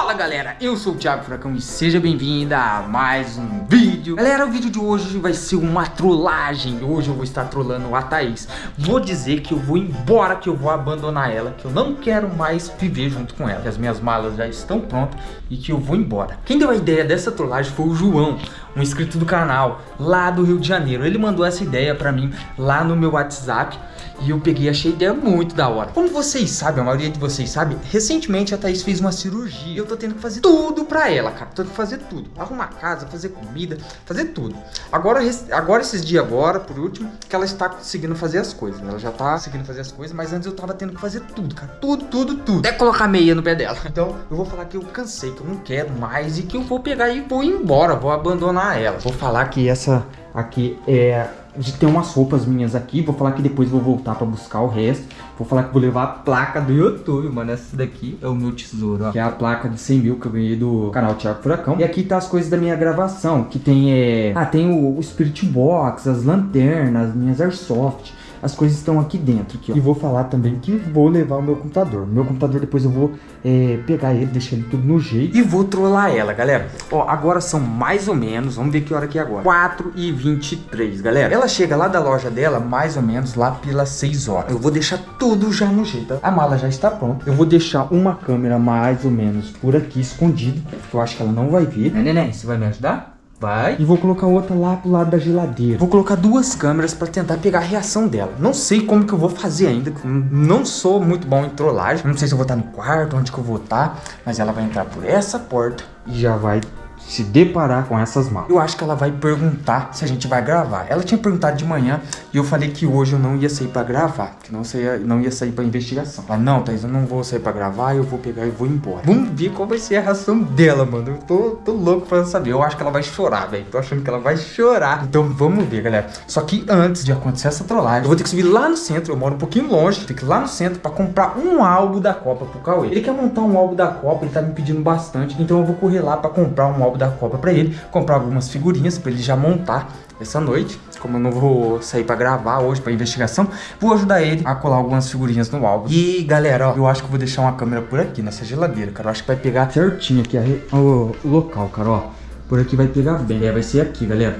Fala galera, eu sou o Thiago Furacão e seja bem-vindo a mais um vídeo. Galera, o vídeo de hoje vai ser uma trollagem. Hoje eu vou estar trollando a Thaís. Vou dizer que eu vou embora, que eu vou abandonar ela Que eu não quero mais viver junto com ela Que as minhas malas já estão prontas e que eu vou embora. Quem deu a ideia dessa trollagem foi o João Um inscrito do canal, lá do Rio de Janeiro. Ele mandou essa ideia pra mim lá no meu WhatsApp e eu peguei achei a ideia muito da hora. Como vocês sabem, a maioria de vocês sabe, recentemente a Thaís fez uma cirurgia. Eu tô tendo que fazer tudo pra ela, cara. Tô tendo que fazer tudo. Arrumar casa, fazer comida, fazer tudo. Agora, agora esses dias agora, por último, que ela está conseguindo fazer as coisas. Ela já tá conseguindo fazer as coisas, mas antes eu tava tendo que fazer tudo, cara. Tudo, tudo, tudo. Até colocar meia no pé dela. Então, eu vou falar que eu cansei, que eu não quero mais e que eu vou pegar e vou embora, vou abandonar ela. Vou falar que essa aqui é de ter umas roupas minhas aqui. Vou falar que depois vou voltar pra buscar o resto. Vou falar que vou levar a placa do YouTube, mano. Essa daqui é o meu tesouro, ó. Que é a placa de 100 mil que eu ganhei do canal Thiago Furacão. E aqui tá as coisas da minha gravação. Que tem, é... Ah, tem o, o Spirit Box, as lanternas, minhas Airsoft as coisas estão aqui dentro. Aqui, e vou falar também que vou levar o meu computador. Meu computador depois eu vou é, pegar ele, deixar ele tudo no jeito. E vou trollar ela, galera. Ó, agora são mais ou menos, vamos ver que hora que é agora. 4 e 23 galera. Ela chega lá da loja dela mais ou menos lá pelas 6 horas. Eu vou deixar tudo já no jeito. A mala já está pronta. Eu vou deixar uma câmera mais ou menos por aqui escondida. Porque eu acho que ela não vai. Né, neném? Você vai me ajudar? Vai. E vou colocar outra lá pro lado da geladeira. Vou colocar duas câmeras pra tentar pegar a reação dela. Não sei como que eu vou fazer ainda. Não sou muito bom em trollagem. Não sei se eu vou estar no quarto, onde que eu vou estar. Mas ela vai entrar por essa porta e já vai se deparar com essas malas. Eu acho que ela vai perguntar se a gente vai gravar. Ela tinha perguntado de manhã e eu falei que hoje eu não ia sair pra gravar, que não, saia, não ia sair pra investigação. Ela, não, Thaís, eu não vou sair pra gravar, eu vou pegar e vou embora. Vamos ver qual vai ser a reação dela, mano. Eu tô, tô louco pra saber. Eu acho que ela vai chorar, velho. Tô achando que ela vai chorar. Então vamos ver, galera. Só que antes de acontecer essa trollagem, eu vou ter que subir lá no centro. Eu moro um pouquinho longe. Tem que ir lá no centro pra comprar um álbum da Copa pro Cauê. Ele quer montar um álbum da Copa, ele tá me pedindo bastante. Então eu vou correr lá pra comprar um álbum da Copa pra ele comprar algumas figurinhas para ele já montar essa noite. Como eu não vou sair para gravar hoje para investigação, vou ajudar ele a colar algumas figurinhas no álbum. E galera, ó, eu acho que vou deixar uma câmera por aqui, nessa geladeira, cara. Eu acho que vai pegar certinho aqui o, o local, cara, ó. Por aqui vai pegar bem. É, vai ser aqui, galera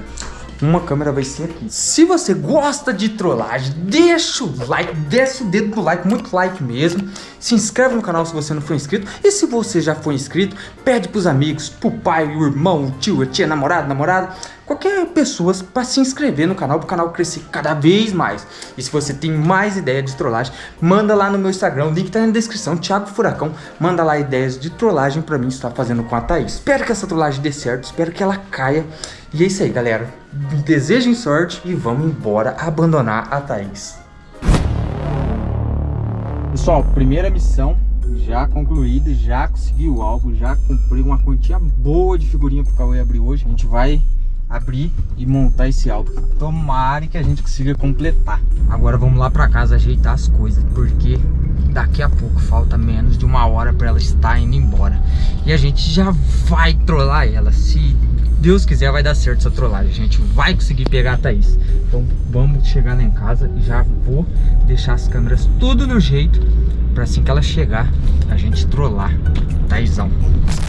uma câmera vai ser aqui. Se você gosta de trollagem, deixa o like, desce o dedo no like, muito like mesmo. Se inscreve no canal se você não for inscrito. E se você já for inscrito, pede pros amigos, pro pai, o irmão, o tio, a tia, namorado, namorada, qualquer pessoa para se inscrever no canal, para o canal crescer cada vez mais. E se você tem mais ideias de trollagem, manda lá no meu Instagram, o link tá na descrição, Thiago Furacão, manda lá ideias de trollagem para mim estar fazendo com a Thaís. Espero que essa trollagem dê certo, espero que ela caia. E é isso aí, galera. Desejem sorte e vamos embora abandonar a Thaís. Pessoal, primeira missão já concluída, já consegui o álbum, já comprei uma quantia boa de figurinha pro Cauê abrir hoje. A gente vai abrir e montar esse álbum. Tomara que a gente consiga completar. Agora vamos lá pra casa ajeitar as coisas, porque daqui a pouco falta menos de uma hora pra ela estar indo embora. E a gente já vai trollar ela, se Deus quiser vai dar certo essa trollagem, a gente vai conseguir pegar a Thaís. Então vamos chegar lá em casa e já vou deixar as câmeras tudo no jeito Pra assim que ela chegar, a gente trollar. Taizão.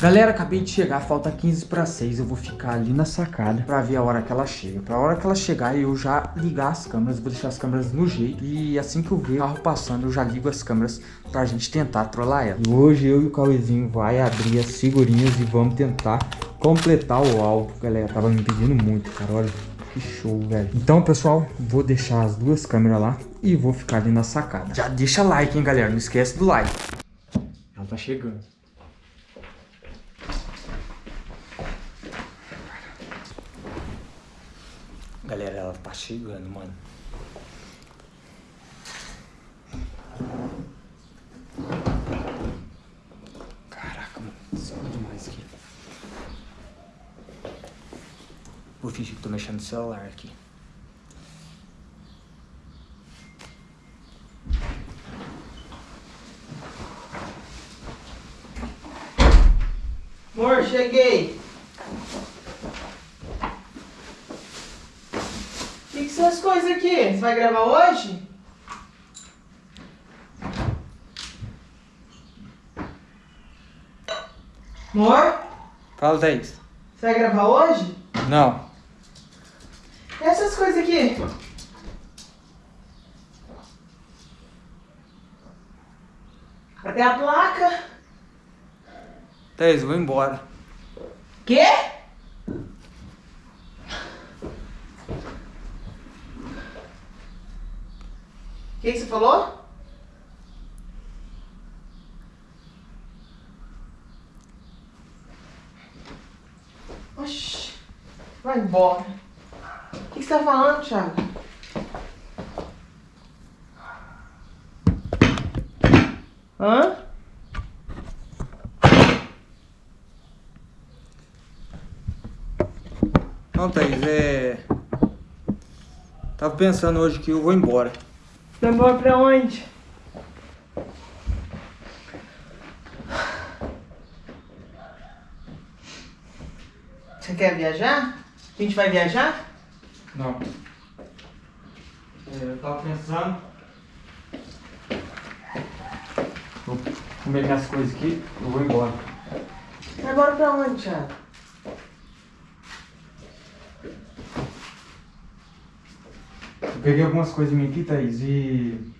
Galera, acabei de chegar, falta 15 para 6. Eu vou ficar ali na sacada pra ver a hora que ela chega. Pra hora que ela chegar, eu já ligar as câmeras. Vou deixar as câmeras no jeito. E assim que eu ver o carro passando, eu já ligo as câmeras pra gente tentar trollar ela. E hoje eu e o Cauêzinho vai abrir as figurinhas e vamos tentar completar o álbum. Galera, tava me pedindo muito, cara. Olha. Que show, velho. Então, pessoal, vou deixar as duas câmeras lá e vou ficar ali na sacada. Já deixa like, hein, galera. Não esquece do like. Ela tá chegando. Galera, ela tá chegando, mano. Vou fingir que tô mexendo no celular aqui. Cheguei. O que, que são as coisas aqui? Você vai gravar hoje? Amor, Fala, Thaís. você vai gravar hoje? Não. E essas coisas aqui? Cadê a placa? Thaís, vou embora. Quê? O que, você falou? Oxi, vai embora. O que, que você tá falando, Thiago? Hã? Não, Thaís, é... Tava pensando hoje que eu vou embora. Vai embora pra onde? Você quer viajar? A gente vai viajar? Não. É, eu tava pensando... Vou comer minhas coisas aqui, eu vou embora. Vai embora pra onde, Thiago? Peguei algumas coisas minhas aqui, Thaís, e...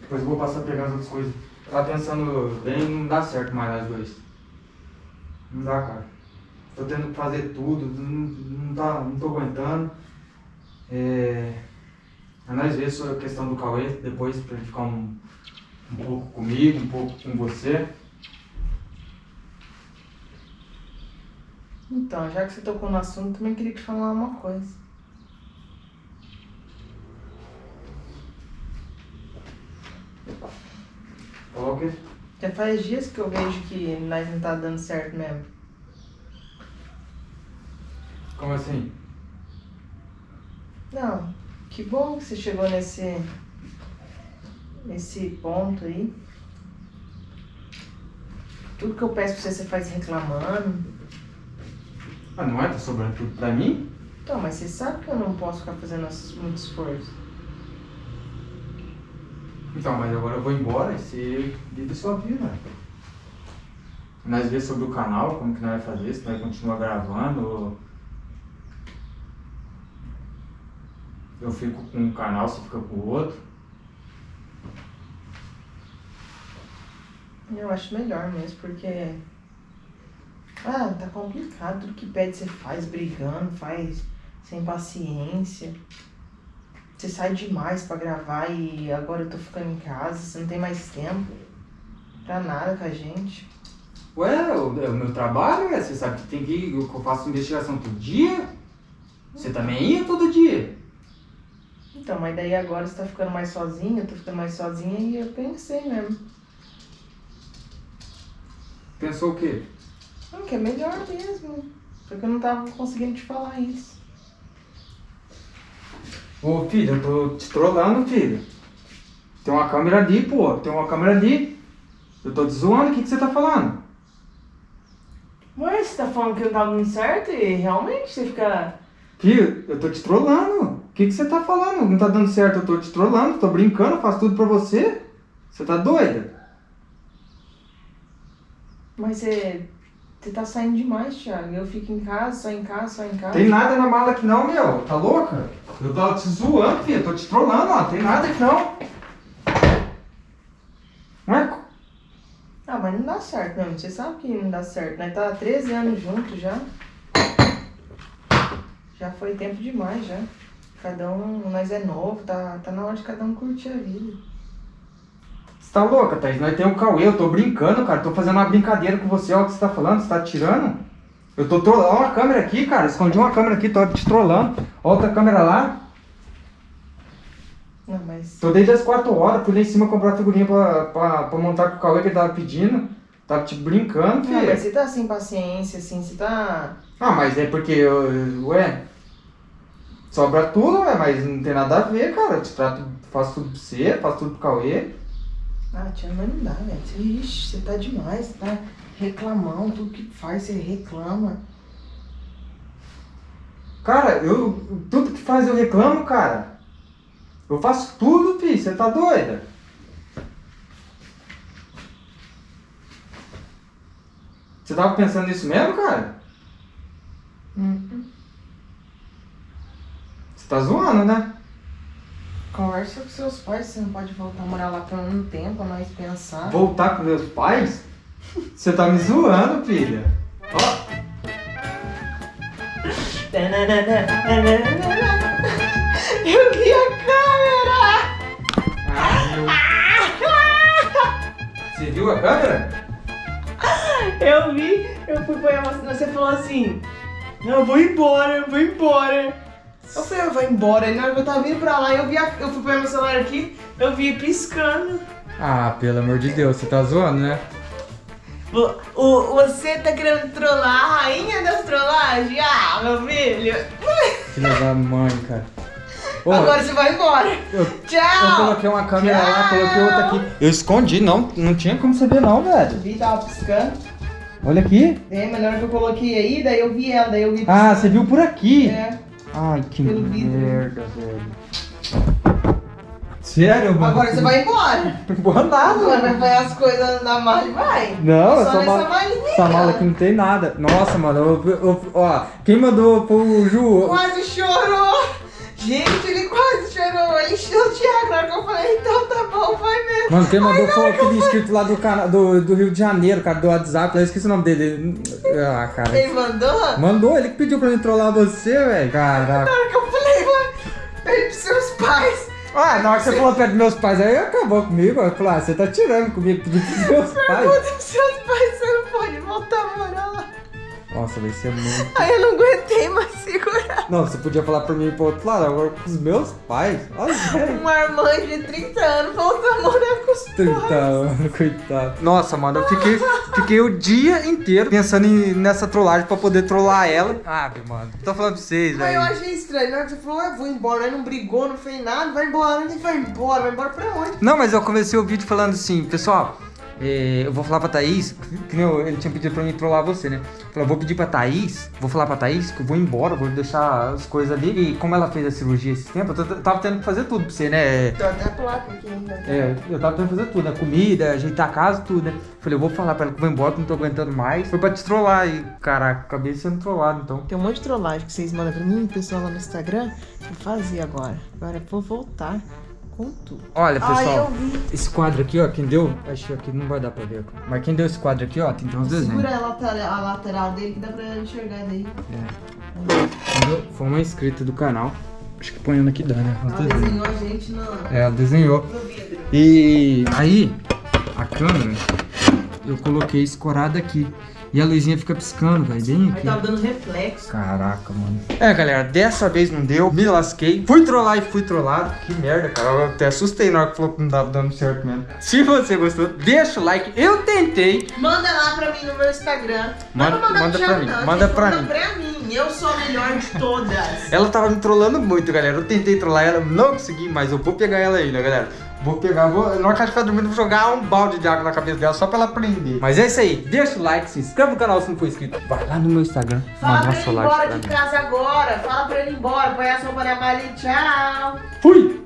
Depois eu vou passar a pegar as outras coisas. Tava pensando bem, não dá certo mais nós dois. Não dá, cara. Tô tendo que fazer tudo, não, não, tá, não tô aguentando. É... A nós ver sobre a questão do Cauê, depois pra ele ficar um, um pouco comigo, um pouco com você. Então, já que você tocou no assunto, também queria te falar uma coisa. Falou o quê? Já faz dias que eu vejo que nós não tá dando certo mesmo. Como assim? Não, que bom que você chegou nesse. nesse ponto aí. Tudo que eu peço pra você, você faz reclamando. Ah, não é? Tá sobrando tudo pra mim? Então, mas você sabe que eu não posso ficar fazendo muito esforço. Então, mas agora eu vou embora e você vive sua vida. Nós vê sobre o canal, como que nós vai fazer, se nós continuar gravando ou... Eu fico com um canal, você fica com o outro. Eu acho melhor mesmo, porque. Ah, tá complicado. Tudo que pede você faz brigando, faz sem paciência. Você sai demais pra gravar e agora eu tô ficando em casa, você não tem mais tempo pra nada com a gente. Ué, o, é o meu trabalho, é, você sabe que tem que ir, eu eu faço investigação todo dia. Você também ia todo dia. Então, mas daí agora você tá ficando mais sozinha, eu tô ficando mais sozinha e eu pensei mesmo. Pensou o quê? Não, que é melhor mesmo. Porque eu não tava conseguindo te falar isso. Ô filho, eu tô te trollando, filho. Tem uma câmera ali, pô. Tem uma câmera ali. Eu tô te zoando, o que, que você tá falando? Mas você tá falando que não tá dando certo e realmente você fica. Filho, eu tô te trollando. O que, que você tá falando? Não tá dando certo, eu tô te trollando, tô brincando, faço tudo pra você. Você tá doida? Mas você. Você tá saindo demais, Thiago. Eu fico em casa, só em casa, só em casa. Tem nada na mala aqui não, meu. Tá louca? Eu tô te zoando, filho. Tô te trollando, ó. Tem nada aqui não. Ué? Ah, mas não dá certo mesmo. Você sabe que não dá certo, né? Tá há 13 anos juntos já. Já foi tempo demais já. Cada um, nós é novo, tá, tá na hora de cada um curtir a vida. Você tá louca, Thaís? Nós temos o Cauê, eu tô brincando, cara. Tô fazendo uma brincadeira com você, ó. O que você tá falando? Você tá tirando? Eu tô trollando. Ó, uma câmera aqui, cara. Escondi uma câmera aqui, tô te trollando. Outra câmera lá. Não, mas. Tô desde as 4 horas, fui lá em cima comprar figurinha pra, pra, pra montar com o Cauê que ele tava pedindo. Tava te brincando, Não, filho. mas você tá sem paciência, assim, você tá. Ah, mas é porque, eu- ué, sobra tudo, ué, mas não tem nada a ver, cara. Eu te trato, faço tudo pra você, faço tudo pro Cauê. Ah, tia, mas não dá, velho. Você, ixi, você tá demais, tá reclamando, tudo que faz, você reclama. Cara, eu, tudo que faz eu reclamo, cara. Eu faço tudo, filho, você tá doida? Você tava pensando nisso mesmo, cara? Hum. Você tá zoando, né? Conversa com seus pais, você não pode voltar a morar lá por um tempo, nós pensar. Voltar com meus pais? Você tá me zoando, filha. Ó, Eu vi a câmera! ah. Você viu a câmera? Eu vi, eu fui pôr a vacina, você falou assim, não, eu vou embora, eu vou embora. Eu falei, eu vou embora, e na hora que eu tava vindo pra lá, eu vi a, eu fui pôr meu celular aqui, eu vi piscando. Ah, pelo amor de Deus, você tá zoando, né? O, o- você tá querendo trollar a rainha das trollagens? Ah, meu filho. Filha da mãe, cara. Ô, Agora você vai embora. eu, eu Tchau. coloquei uma câmera lá, Tchau. coloquei outra aqui. Eu escondi, não, não tinha como saber não, velho. Vi, tava piscando. Olha aqui. É, mas na hora que eu coloquei aí, daí eu vi ela, daí eu vi Ah, você viu por aqui. É. Ai, que Pelo vidro. merda, velho. Sério, mano? Agora você vai embora. Não vou nada, Agora vai as coisas na mala e vai. Não, Só essa nessa mala, essa mala aqui não tem nada. Nossa, mano, eu- eu- ó, quem mandou pro Ju? Quase chorou. Gente, ele quase chorou. Ele encheu o Thiago na hora que eu falei, então tá bom, vai mesmo. Mano, quem mandou foi aquele inscrito lá do, do, do Rio de Janeiro, cara, do WhatsApp, eu esqueci o nome dele. Ah, cara. Ele mandou? Mandou, ele que pediu pra mim trollar você, velho. Caraca. Na hora que eu falei, vai, pede pros seus pais. Ah, na hora que você falou perto dos meus pais, aí acabou comigo. Eu falei, ah, você tá tirando comigo, pediu pros meus pais. Pergunta pros seus pais, você não pode voltar a morar lá. Nossa, vai ser muito. Aí eu não aguentei mais segurar. Não, você podia falar pra mim pro outro lado, agora com os meus pais. Olha, velho. Um marmanjo de 30 anos volta a morar com os 30 pais. anos, coitado. Nossa, mano, eu fiquei, fiquei o dia inteiro pensando em- nessa trollagem pra poder trollar ela. Ah, mano, tô falando pra vocês, Mas eu velho. achei estranho, na hora que você falou, eu vou embora, aí não brigou, não fez nada, vai embora, vai embora, vai embora pra onde? Não, mas eu comecei o vídeo falando assim, pessoal, é, eu vou falar pra Thaís, que nem eu- ele tinha pedido pra mim trollar você, né? Falei, eu vou pedir pra Thaís, vou falar pra Thaís que eu vou embora, vou deixar as coisas ali. E como ela fez a cirurgia esse tempo, eu tava tendo que fazer tudo pra você, né? Tô até placa aqui ainda. É, eu tava tendo que fazer tudo, né? Comida, ajeitar a casa, tudo, né? Falei, eu vou falar pra ela que eu vou embora, que não tô aguentando mais. Foi pra te trollar e, caraca, acabei sendo trollado, então. Tem um monte de trollagem que vocês mandam pra mim, pessoal lá no Instagram. Eu fazia agora. Agora eu vou voltar Olha, Ai, pessoal, eu vi. esse quadro aqui, ó, quem deu, acho que aqui não vai dar pra ver, mas quem deu esse quadro aqui, ó, tem uns desenhos. Segura a lateral, a lateral dele que dá pra enxergar daí. Entendeu? Foi uma inscrita do canal. Acho que ponhando aqui dá, né? Ela desenhos. desenhou a gente no, É, ela desenhou. E aí, a câmera, eu coloquei escorada aqui. E a luzinha fica piscando, velho, bem Aí aqui. tava dando reflexo. Caraca, mano. É, galera, dessa vez não deu. Me lasquei. Fui trollar e fui trollado. Que merda, cara. Eu até assustei na hora que falou que não tava dando certo mesmo. Se você gostou, deixa o like. Eu tentei. Manda lá pra mim no meu Instagram. Manda- manda pro pra mim, não, manda pra manda mim. pra mim. Eu sou a melhor de todas. Ela tava me trollando muito, galera. Eu tentei trollar ela, não consegui, mas eu vou pegar ela ainda, galera. Vou pegar, vou, na hora que ela estiver dormindo, vou jogar um balde de água na cabeça dela só pra ela aprender. Mas é isso aí. Deixa o like, se inscreve no canal se não for inscrito. Vai lá no meu Instagram. Fala pra ele ir embora de casa agora. Fala pra ele ir embora. Põe a sopa na malha e tchau. Fui!